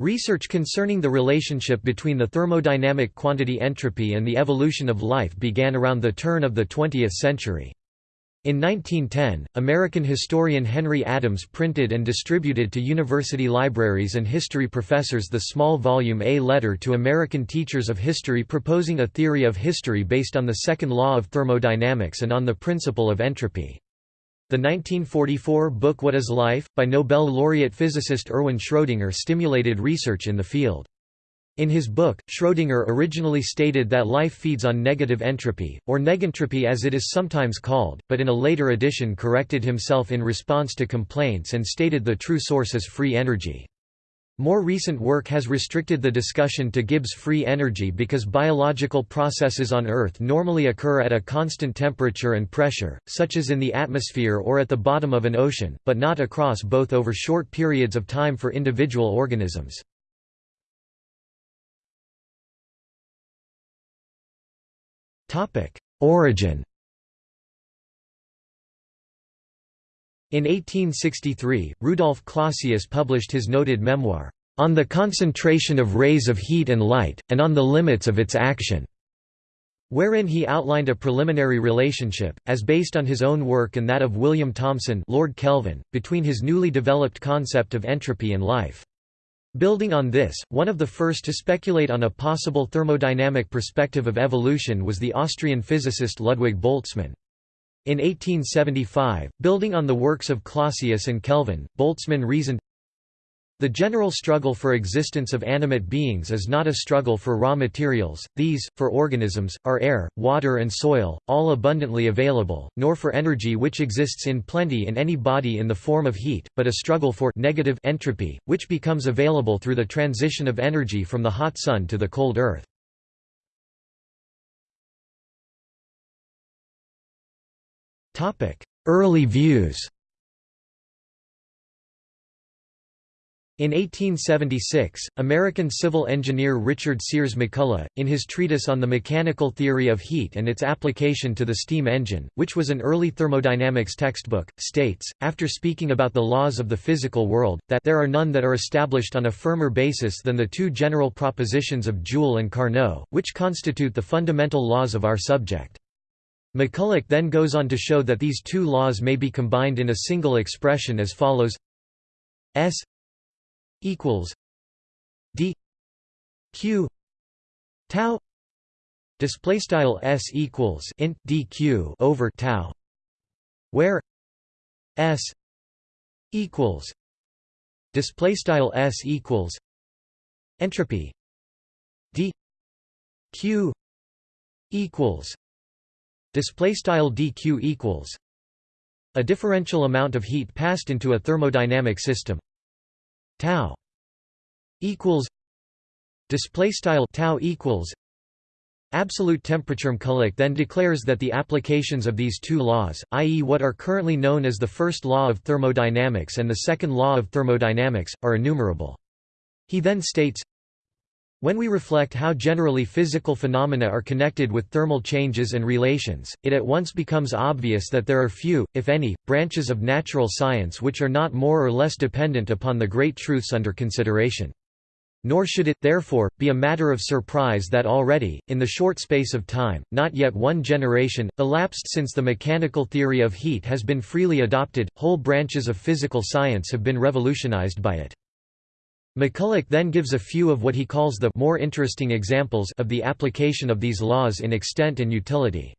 Research concerning the relationship between the thermodynamic quantity entropy and the evolution of life began around the turn of the 20th century. In 1910, American historian Henry Adams printed and distributed to university libraries and history professors the small volume A Letter to American Teachers of History proposing a theory of history based on the second law of thermodynamics and on the principle of entropy. The 1944 book What is Life? by Nobel laureate physicist Erwin Schrödinger stimulated research in the field. In his book, Schrödinger originally stated that life feeds on negative entropy, or negentropy as it is sometimes called, but in a later edition corrected himself in response to complaints and stated the true source is free energy. More recent work has restricted the discussion to Gibbs free energy because biological processes on Earth normally occur at a constant temperature and pressure, such as in the atmosphere or at the bottom of an ocean, but not across both over short periods of time for individual organisms. Origin In 1863, Rudolf Clausius published his noted memoir, On the Concentration of Rays of Heat and Light, and on the Limits of its Action, wherein he outlined a preliminary relationship, as based on his own work and that of William Thomson Lord Kelvin, between his newly developed concept of entropy and life. Building on this, one of the first to speculate on a possible thermodynamic perspective of evolution was the Austrian physicist Ludwig Boltzmann. In 1875, building on the works of Clausius and Kelvin, Boltzmann reasoned, the general struggle for existence of animate beings is not a struggle for raw materials, these, for organisms, are air, water and soil, all abundantly available, nor for energy which exists in plenty in any body in the form of heat, but a struggle for negative entropy, which becomes available through the transition of energy from the hot sun to the cold earth. Early views In 1876, American civil engineer Richard Sears McCulloch, in his treatise on the mechanical theory of heat and its application to the steam engine, which was an early thermodynamics textbook, states, after speaking about the laws of the physical world, that there are none that are established on a firmer basis than the two general propositions of Joule and Carnot, which constitute the fundamental laws of our subject. McCulloch then goes on to show that these two laws may be combined in a single expression as follows. S equals D Q tau display style S equals int dq over tau where S equals display style S equals entropy D Q equals display style dq equals a differential amount of heat passed into a thermodynamic system tau equals display style tau equals absolute temperature McCulloch then declares that the applications of these two laws i.e. what are currently known as the first law of thermodynamics and the second law of thermodynamics are innumerable he then states when we reflect how generally physical phenomena are connected with thermal changes and relations, it at once becomes obvious that there are few, if any, branches of natural science which are not more or less dependent upon the great truths under consideration. Nor should it, therefore, be a matter of surprise that already, in the short space of time, not yet one generation, elapsed since the mechanical theory of heat has been freely adopted, whole branches of physical science have been revolutionized by it. McCulloch then gives a few of what he calls the more interesting examples of the application of these laws in extent and utility.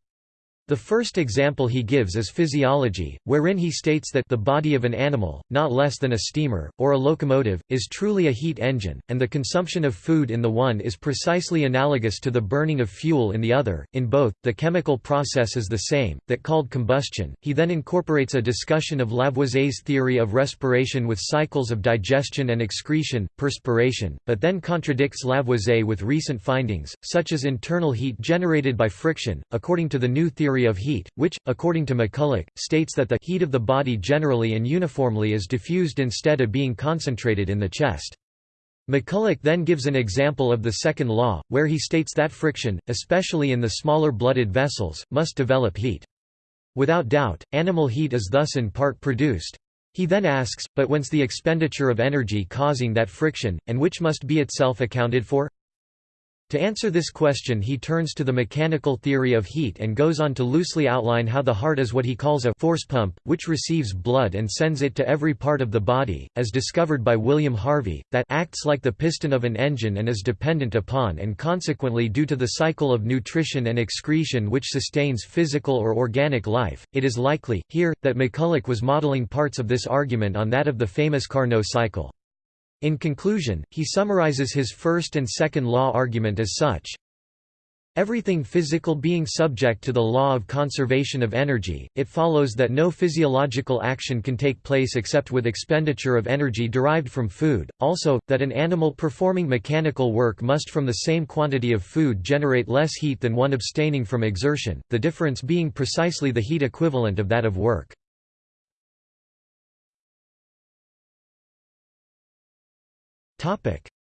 The first example he gives is physiology, wherein he states that the body of an animal, not less than a steamer, or a locomotive, is truly a heat engine, and the consumption of food in the one is precisely analogous to the burning of fuel in the other. In both, the chemical process is the same, that called combustion. He then incorporates a discussion of Lavoisier's theory of respiration with cycles of digestion and excretion, perspiration, but then contradicts Lavoisier with recent findings, such as internal heat generated by friction, according to the new theory theory of heat, which, according to McCulloch, states that the heat of the body generally and uniformly is diffused instead of being concentrated in the chest. McCulloch then gives an example of the second law, where he states that friction, especially in the smaller blooded vessels, must develop heat. Without doubt, animal heat is thus in part produced. He then asks, but whence the expenditure of energy causing that friction, and which must be itself accounted for? To answer this question he turns to the mechanical theory of heat and goes on to loosely outline how the heart is what he calls a force pump, which receives blood and sends it to every part of the body, as discovered by William Harvey, that acts like the piston of an engine and is dependent upon and consequently due to the cycle of nutrition and excretion which sustains physical or organic life. It is likely, here, that McCulloch was modeling parts of this argument on that of the famous Carnot cycle. In conclusion, he summarizes his first and second law argument as such. Everything physical being subject to the law of conservation of energy, it follows that no physiological action can take place except with expenditure of energy derived from food, also, that an animal performing mechanical work must from the same quantity of food generate less heat than one abstaining from exertion, the difference being precisely the heat equivalent of that of work.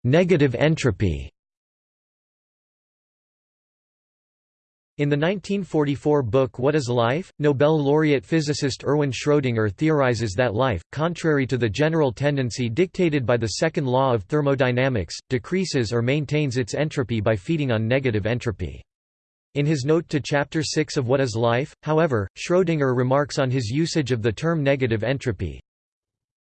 Negative entropy In the 1944 book What is Life?, Nobel laureate physicist Erwin Schrödinger theorizes that life, contrary to the general tendency dictated by the second law of thermodynamics, decreases or maintains its entropy by feeding on negative entropy. In his note to Chapter 6 of What is Life, however, Schrödinger remarks on his usage of the term negative entropy,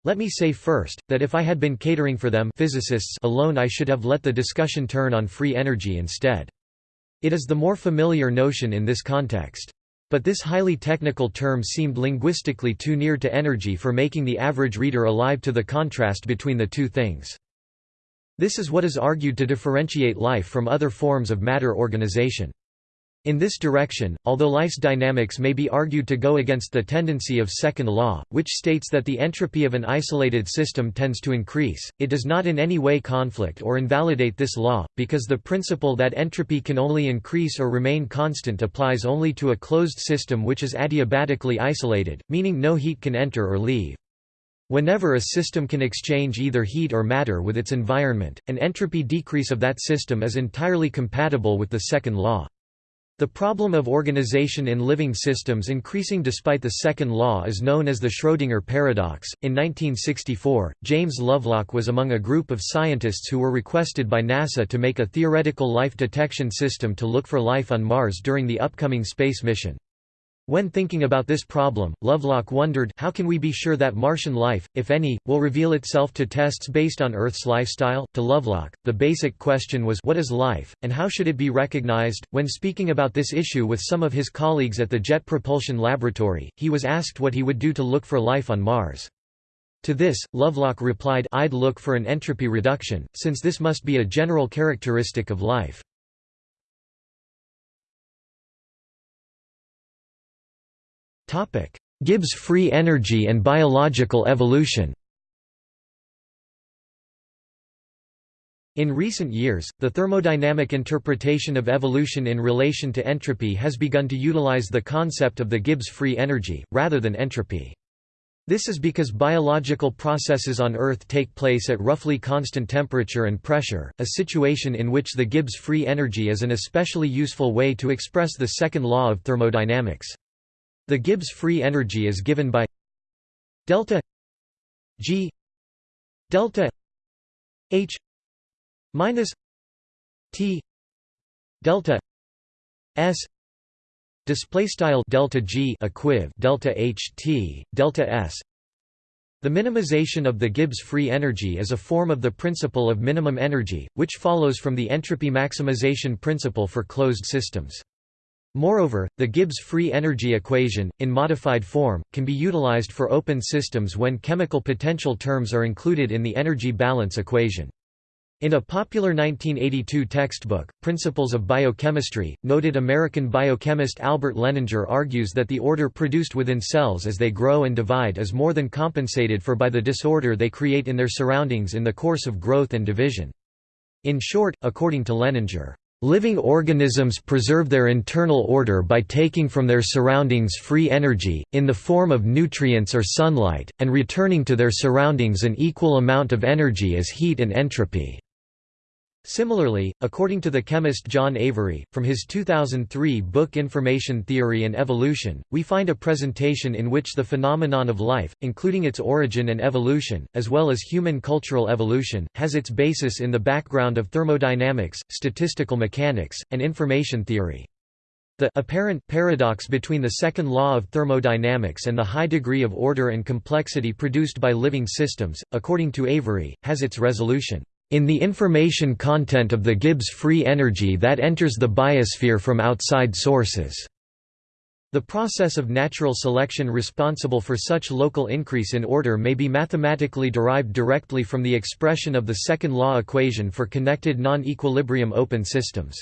let me say first, that if I had been catering for them physicists alone I should have let the discussion turn on free energy instead. It is the more familiar notion in this context. But this highly technical term seemed linguistically too near to energy for making the average reader alive to the contrast between the two things. This is what is argued to differentiate life from other forms of matter organization. In this direction, although life's dynamics may be argued to go against the tendency of second law, which states that the entropy of an isolated system tends to increase, it does not in any way conflict or invalidate this law, because the principle that entropy can only increase or remain constant applies only to a closed system which is adiabatically isolated, meaning no heat can enter or leave. Whenever a system can exchange either heat or matter with its environment, an entropy decrease of that system is entirely compatible with the second law. The problem of organization in living systems increasing despite the second law is known as the Schrödinger paradox. In 1964, James Lovelock was among a group of scientists who were requested by NASA to make a theoretical life detection system to look for life on Mars during the upcoming space mission. When thinking about this problem, Lovelock wondered how can we be sure that Martian life, if any, will reveal itself to tests based on Earth's lifestyle? To Lovelock, the basic question was what is life, and how should it be recognized? When speaking about this issue with some of his colleagues at the Jet Propulsion Laboratory, he was asked what he would do to look for life on Mars. To this, Lovelock replied I'd look for an entropy reduction, since this must be a general characteristic of life. Gibbs free energy and biological evolution In recent years, the thermodynamic interpretation of evolution in relation to entropy has begun to utilize the concept of the Gibbs free energy, rather than entropy. This is because biological processes on Earth take place at roughly constant temperature and pressure, a situation in which the Gibbs free energy is an especially useful way to express the second law of thermodynamics. The Gibbs free energy is given by delta G delta H minus T delta S display style delta G equiv delta H T delta S the minimization of the Gibbs free energy is a form of the principle of minimum energy, which follows from the entropy maximization principle for closed systems. Moreover, the Gibbs free energy equation, in modified form, can be utilized for open systems when chemical potential terms are included in the energy balance equation. In a popular 1982 textbook, Principles of Biochemistry, noted American biochemist Albert Lehninger argues that the order produced within cells as they grow and divide is more than compensated for by the disorder they create in their surroundings in the course of growth and division. In short, according to Lehninger, Living organisms preserve their internal order by taking from their surroundings free energy, in the form of nutrients or sunlight, and returning to their surroundings an equal amount of energy as heat and entropy. Similarly, according to the chemist John Avery, from his 2003 book Information Theory and Evolution, we find a presentation in which the phenomenon of life, including its origin and evolution, as well as human cultural evolution, has its basis in the background of thermodynamics, statistical mechanics, and information theory. The apparent paradox between the second law of thermodynamics and the high degree of order and complexity produced by living systems, according to Avery, has its resolution in the information content of the Gibbs free energy that enters the biosphere from outside sources. The process of natural selection responsible for such local increase in order may be mathematically derived directly from the expression of the second law equation for connected non-equilibrium open systems.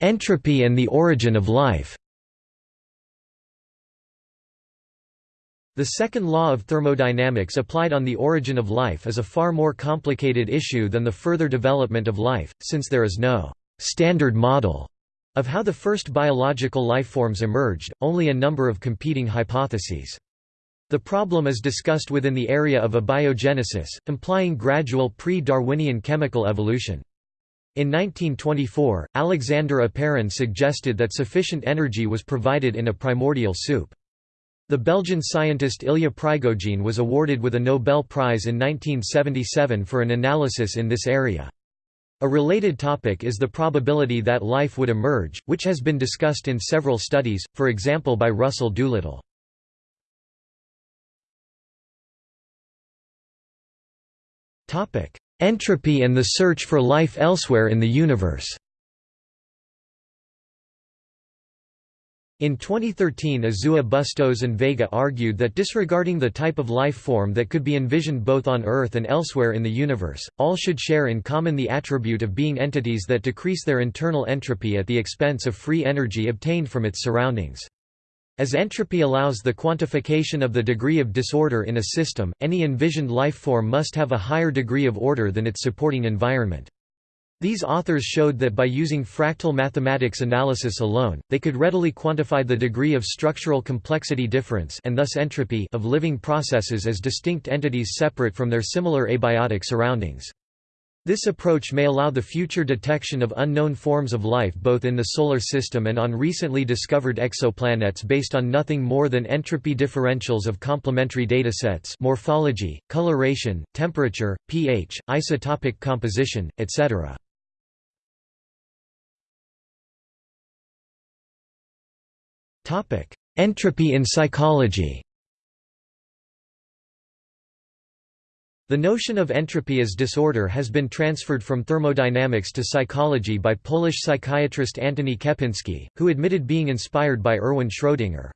Entropy and the origin of life The second law of thermodynamics applied on the origin of life is a far more complicated issue than the further development of life, since there is no «standard model» of how the first biological lifeforms emerged, only a number of competing hypotheses. The problem is discussed within the area of abiogenesis, implying gradual pre-Darwinian chemical evolution. In 1924, Alexander Oparin suggested that sufficient energy was provided in a primordial soup. The Belgian scientist Ilya Prigogine was awarded with a Nobel Prize in 1977 for an analysis in this area. A related topic is the probability that life would emerge, which has been discussed in several studies, for example by Russell Doolittle. Entropy and the search for life elsewhere in the universe In 2013 Azua Bustos and Vega argued that disregarding the type of life form that could be envisioned both on Earth and elsewhere in the universe, all should share in common the attribute of being entities that decrease their internal entropy at the expense of free energy obtained from its surroundings. As entropy allows the quantification of the degree of disorder in a system, any envisioned life form must have a higher degree of order than its supporting environment. These authors showed that by using fractal mathematics analysis alone, they could readily quantify the degree of structural complexity difference and thus entropy of living processes as distinct entities separate from their similar abiotic surroundings. This approach may allow the future detection of unknown forms of life both in the Solar System and on recently discovered exoplanets based on nothing more than entropy differentials of complementary datasets morphology, coloration, temperature, pH, isotopic composition, etc. Entropy in psychology The notion of entropy as disorder has been transferred from thermodynamics to psychology by Polish psychiatrist Antoni Kempinski, who admitted being inspired by Erwin Schrödinger.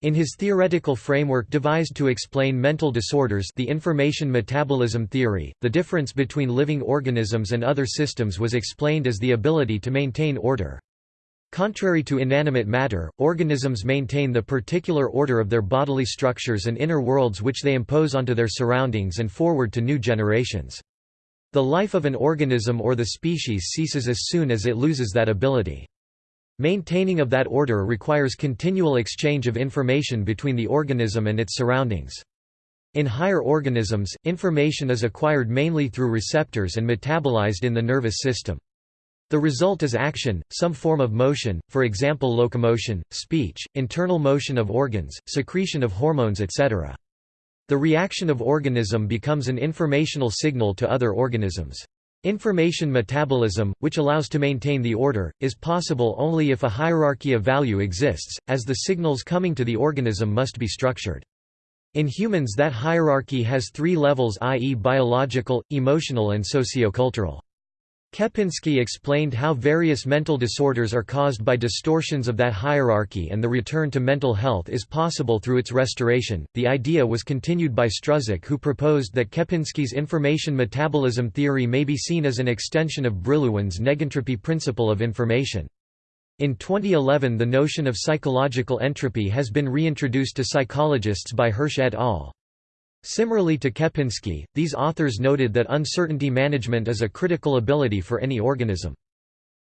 In his theoretical framework devised to explain mental disorders the information metabolism theory, the difference between living organisms and other systems was explained as the ability to maintain order. Contrary to inanimate matter, organisms maintain the particular order of their bodily structures and inner worlds which they impose onto their surroundings and forward to new generations. The life of an organism or the species ceases as soon as it loses that ability. Maintaining of that order requires continual exchange of information between the organism and its surroundings. In higher organisms, information is acquired mainly through receptors and metabolized in the nervous system. The result is action, some form of motion, for example locomotion, speech, internal motion of organs, secretion of hormones etc. The reaction of organism becomes an informational signal to other organisms. Information metabolism, which allows to maintain the order, is possible only if a hierarchy of value exists, as the signals coming to the organism must be structured. In humans that hierarchy has three levels i.e. biological, emotional and sociocultural. Kempinski explained how various mental disorders are caused by distortions of that hierarchy and the return to mental health is possible through its restoration. The idea was continued by Struzik, who proposed that Kempinski's information metabolism theory may be seen as an extension of Brillouin's negentropy principle of information. In 2011 the notion of psychological entropy has been reintroduced to psychologists by Hirsch et al. Similarly to Kempinski, these authors noted that uncertainty management is a critical ability for any organism.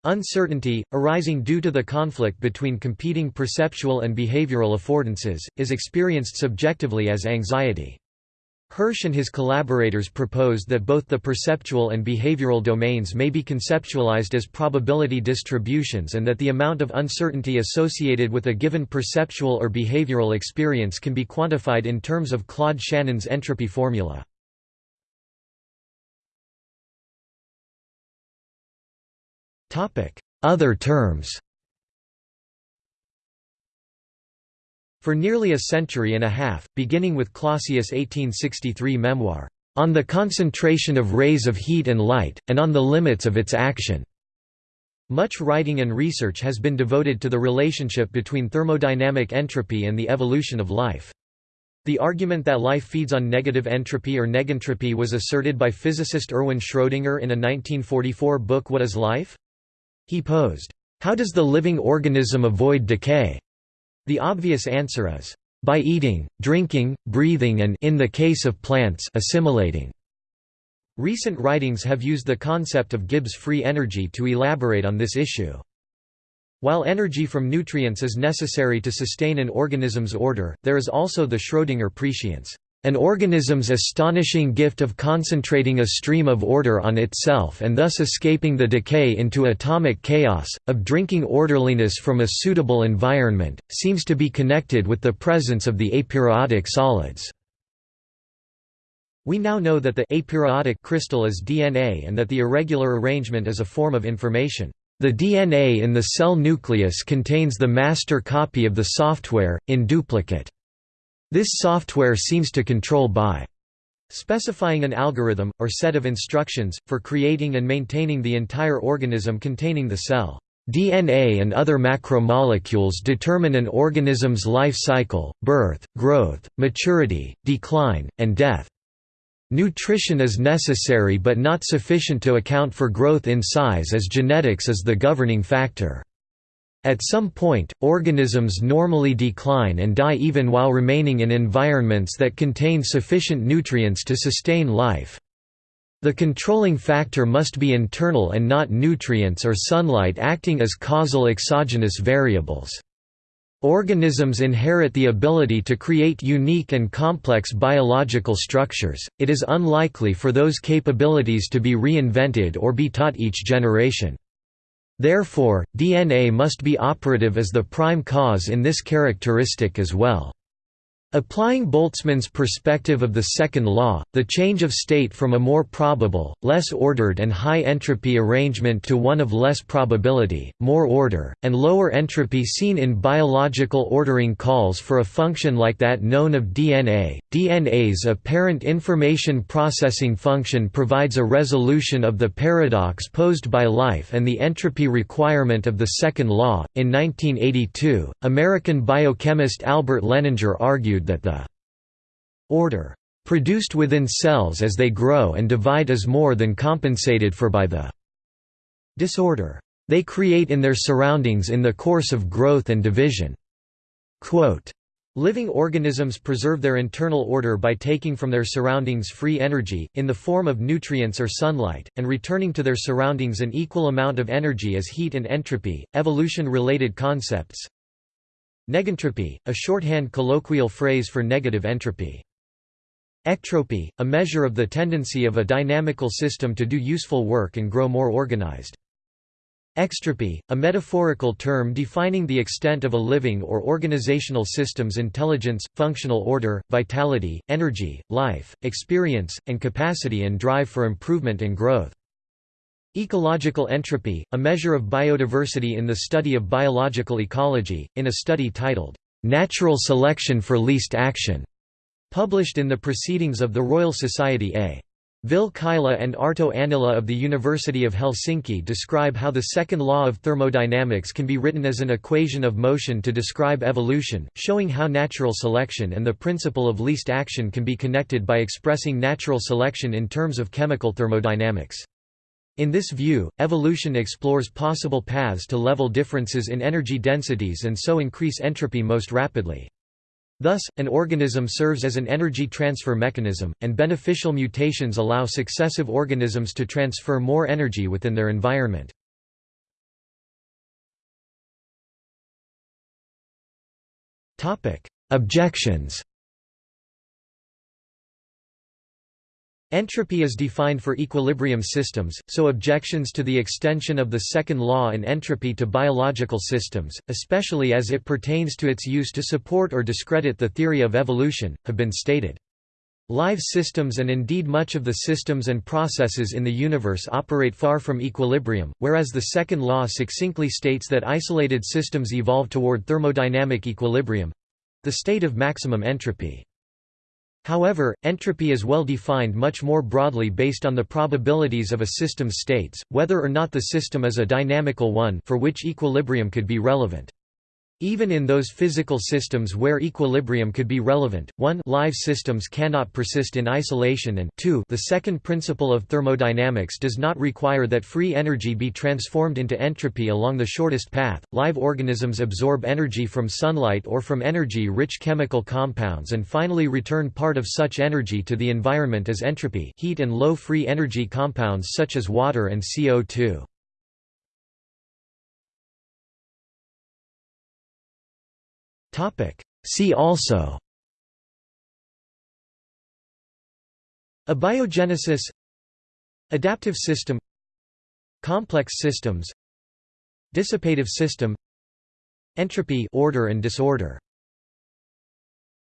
Uncertainty, arising due to the conflict between competing perceptual and behavioral affordances, is experienced subjectively as anxiety. Hirsch and his collaborators proposed that both the perceptual and behavioral domains may be conceptualized as probability distributions and that the amount of uncertainty associated with a given perceptual or behavioral experience can be quantified in terms of Claude Shannon's entropy formula. Other terms For nearly a century and a half, beginning with Clausius' 1863 memoir, "...on the concentration of rays of heat and light, and on the limits of its action." Much writing and research has been devoted to the relationship between thermodynamic entropy and the evolution of life. The argument that life feeds on negative entropy or negentropy was asserted by physicist Erwin Schrödinger in a 1944 book What is Life? He posed, "How does the living organism avoid decay? The obvious answer is, by eating, drinking, breathing and in the case of plants assimilating. Recent writings have used the concept of Gibbs free energy to elaborate on this issue. While energy from nutrients is necessary to sustain an organism's order, there is also the Schrödinger prescience. An organism's astonishing gift of concentrating a stream of order on itself and thus escaping the decay into atomic chaos, of drinking orderliness from a suitable environment, seems to be connected with the presence of the aperiodic solids. We now know that the aperiodic crystal is DNA and that the irregular arrangement is a form of information. The DNA in the cell nucleus contains the master copy of the software, in duplicate. This software seems to control by specifying an algorithm, or set of instructions, for creating and maintaining the entire organism containing the cell. DNA and other macromolecules determine an organism's life cycle, birth, growth, maturity, decline, and death. Nutrition is necessary but not sufficient to account for growth in size as genetics is the governing factor. At some point, organisms normally decline and die even while remaining in environments that contain sufficient nutrients to sustain life. The controlling factor must be internal and not nutrients or sunlight acting as causal exogenous variables. Organisms inherit the ability to create unique and complex biological structures, it is unlikely for those capabilities to be reinvented or be taught each generation. Therefore, DNA must be operative as the prime cause in this characteristic as well. Applying Boltzmann's perspective of the second law, the change of state from a more probable, less ordered and high entropy arrangement to one of less probability, more order, and lower entropy seen in biological ordering calls for a function like that known of DNA. DNA's apparent information processing function provides a resolution of the paradox posed by life and the entropy requirement of the second law. In 1982, American biochemist Albert Lehninger that the order produced within cells as they grow and divide is more than compensated for by the disorder they create in their surroundings in the course of growth and division." Quote, Living organisms preserve their internal order by taking from their surroundings free energy, in the form of nutrients or sunlight, and returning to their surroundings an equal amount of energy as heat and entropy. Evolution related concepts Negentropy, a shorthand colloquial phrase for negative entropy. Ectropy, a measure of the tendency of a dynamical system to do useful work and grow more organized. Extropy, a metaphorical term defining the extent of a living or organizational system's intelligence, functional order, vitality, energy, life, experience, and capacity and drive for improvement and growth. Ecological entropy, a measure of biodiversity in the study of biological ecology, in a study titled, "'Natural Selection for Least Action' published in the Proceedings of the Royal Society A. Ville Kaila and Arto Annila of the University of Helsinki describe how the second law of thermodynamics can be written as an equation of motion to describe evolution, showing how natural selection and the principle of least action can be connected by expressing natural selection in terms of chemical thermodynamics. In this view, evolution explores possible paths to level differences in energy densities and so increase entropy most rapidly. Thus, an organism serves as an energy transfer mechanism, and beneficial mutations allow successive organisms to transfer more energy within their environment. Objections Entropy is defined for equilibrium systems, so objections to the extension of the second law in entropy to biological systems, especially as it pertains to its use to support or discredit the theory of evolution, have been stated. Live systems and indeed much of the systems and processes in the universe operate far from equilibrium, whereas the second law succinctly states that isolated systems evolve toward thermodynamic equilibrium—the state of maximum entropy. However, entropy is well defined much more broadly based on the probabilities of a system's states, whether or not the system is a dynamical one for which equilibrium could be relevant. Even in those physical systems where equilibrium could be relevant, 1 live systems cannot persist in isolation and 2 the second principle of thermodynamics does not require that free energy be transformed into entropy along the shortest path. Live organisms absorb energy from sunlight or from energy-rich chemical compounds and finally return part of such energy to the environment as entropy heat and low free energy compounds such as water and CO2. See also Abiogenesis Adaptive system Complex systems Dissipative system Entropy order and disorder